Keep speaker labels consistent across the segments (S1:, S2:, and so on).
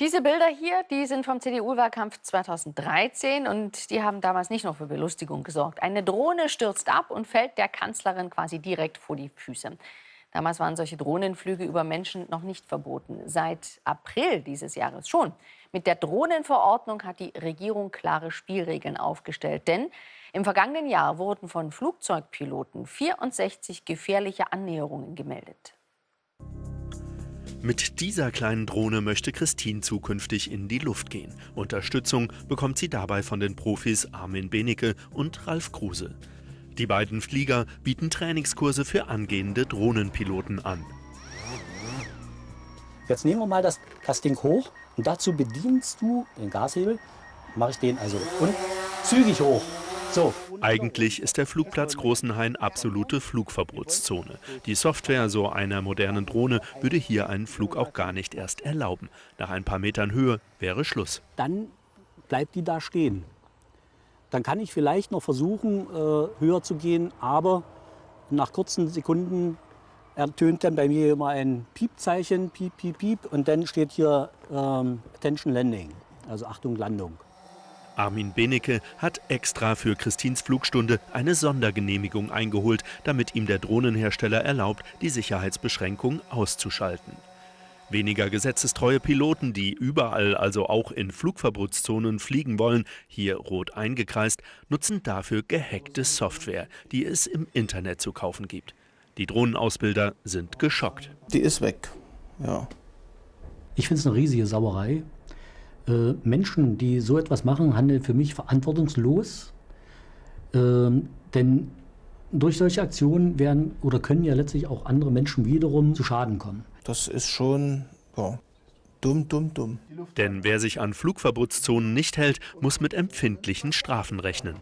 S1: Diese Bilder hier, die sind vom CDU-Wahlkampf 2013 und die haben damals nicht nur für Belustigung gesorgt. Eine Drohne stürzt ab und fällt der Kanzlerin quasi direkt vor die Füße. Damals waren solche Drohnenflüge über Menschen noch nicht verboten. Seit April dieses Jahres schon. Mit der Drohnenverordnung hat die Regierung klare Spielregeln aufgestellt. Denn im vergangenen Jahr wurden von Flugzeugpiloten 64 gefährliche Annäherungen gemeldet.
S2: Mit dieser kleinen Drohne möchte Christine zukünftig in die Luft gehen. Unterstützung bekommt sie dabei von den Profis Armin Benecke und Ralf Kruse. Die beiden Flieger bieten Trainingskurse für angehende Drohnenpiloten an.
S3: Jetzt nehmen wir mal das, das Ding hoch und dazu bedienst du den Gashebel. Mache ich den also und zügig hoch. So.
S2: Eigentlich ist der Flugplatz Großenhain absolute Flugverbotszone. Die Software so einer modernen Drohne würde hier einen Flug auch gar nicht erst erlauben. Nach ein paar Metern Höhe wäre Schluss.
S3: Dann bleibt die da stehen. Dann kann ich vielleicht noch versuchen, äh, höher zu gehen, aber nach kurzen Sekunden ertönt dann bei mir immer ein Piepzeichen, piep, piep, piep, und dann steht hier ähm, Attention Landing, also Achtung Landung.
S2: Armin Benecke hat extra für Christins Flugstunde eine Sondergenehmigung eingeholt, damit ihm der Drohnenhersteller erlaubt, die Sicherheitsbeschränkung auszuschalten. Weniger gesetzestreue Piloten, die überall, also auch in Flugverbotszonen fliegen wollen, hier rot eingekreist, nutzen dafür gehackte Software, die es im Internet zu kaufen gibt. Die Drohnenausbilder sind geschockt.
S4: Die ist weg, ja.
S3: Ich finde es eine riesige Sauerei. Äh, Menschen, die so etwas machen, handeln für mich verantwortungslos. Äh, denn durch solche Aktionen werden oder können ja letztlich auch andere Menschen wiederum zu Schaden kommen.
S4: Das ist schon ja, dumm, dumm, dumm.
S2: Denn wer sich an Flugverbotszonen nicht hält, muss mit empfindlichen Strafen rechnen.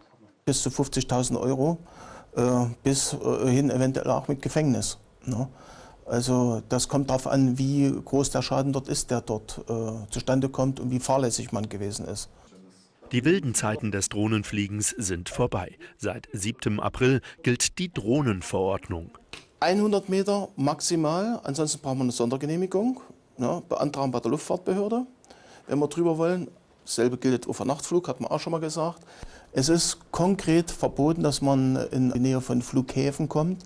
S4: Bis zu 50.000 Euro, äh, bis äh, hin eventuell auch mit Gefängnis. Ne? Also das kommt darauf an, wie groß der Schaden dort ist, der dort äh, zustande kommt und wie fahrlässig man gewesen ist.
S2: Die wilden Zeiten des Drohnenfliegens sind vorbei. Seit 7. April gilt die Drohnenverordnung.
S4: 100 Meter maximal, ansonsten brauchen wir eine Sondergenehmigung, ne, beantragen bei der Luftfahrtbehörde. Wenn wir drüber wollen, dasselbe gilt für Nachtflug, hat man auch schon mal gesagt. Es ist konkret verboten, dass man in die Nähe von Flughäfen kommt.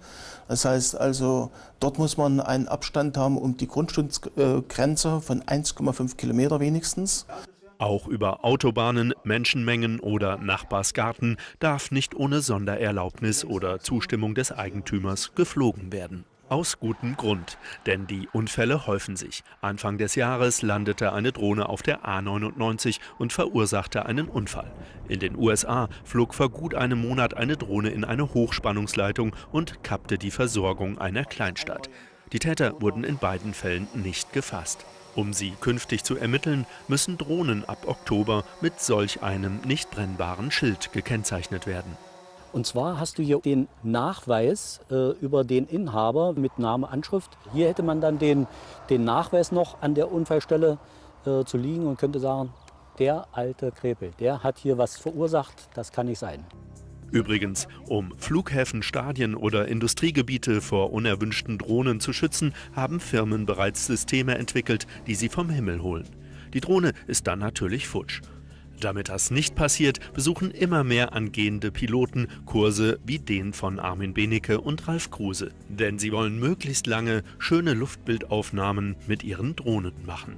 S4: Das heißt also, dort muss man einen Abstand haben um die Grundstücksgrenze von 1,5 Kilometer wenigstens.
S2: Auch über Autobahnen, Menschenmengen oder Nachbarsgarten darf nicht ohne Sondererlaubnis oder Zustimmung des Eigentümers geflogen werden. Aus gutem Grund, denn die Unfälle häufen sich. Anfang des Jahres landete eine Drohne auf der A99 und verursachte einen Unfall. In den USA flog vor gut einem Monat eine Drohne in eine Hochspannungsleitung und kappte die Versorgung einer Kleinstadt. Die Täter wurden in beiden Fällen nicht gefasst. Um sie künftig zu ermitteln, müssen Drohnen ab Oktober mit solch einem nicht brennbaren Schild gekennzeichnet werden.
S3: Und zwar hast du hier den Nachweis äh, über den Inhaber mit Name, Anschrift. Hier hätte man dann den, den Nachweis noch an der Unfallstelle äh, zu liegen und könnte sagen, der alte Krepel, der hat hier was verursacht, das kann nicht sein.
S2: Übrigens, um Flughäfen, Stadien oder Industriegebiete vor unerwünschten Drohnen zu schützen, haben Firmen bereits Systeme entwickelt, die sie vom Himmel holen. Die Drohne ist dann natürlich futsch. Damit das nicht passiert, besuchen immer mehr angehende Piloten Kurse wie den von Armin Benecke und Ralf Kruse. Denn sie wollen möglichst lange schöne Luftbildaufnahmen mit ihren Drohnen machen.